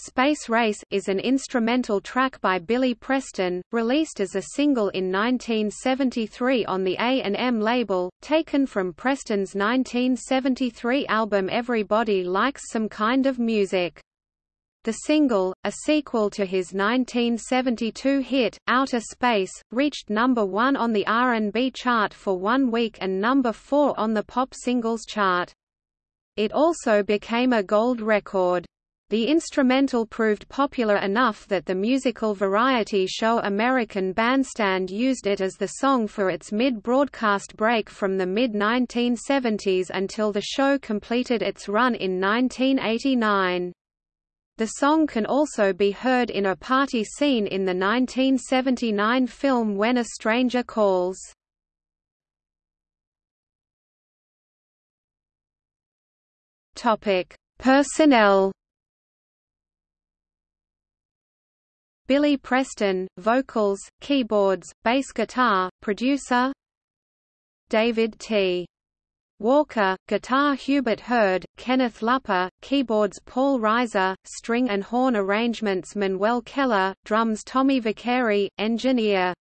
Space Race is an instrumental track by Billy Preston, released as a single in 1973 on the A&M label, taken from Preston's 1973 album Everybody Likes Some Kind of Music. The single, a sequel to his 1972 hit, Outa-Space, reached number one on the R&B chart for one week and number four on the pop singles chart. It also became a gold record. The instrumental proved popular enough that the musical variety show American Bandstand used it as the song for its mid-broadcast break from the mid-1970s until the show completed its run in 1989. The song can also be heard in a party scene in the 1979 film When a Stranger Calls. Personnel Billy Preston, vocals, keyboards, bass guitar, producer David T. Walker, guitar Hubert Hurd, Kenneth Lupper, keyboards Paul Riser, string and horn arrangements Manuel Kellough, drums Tommy Vicari, engineer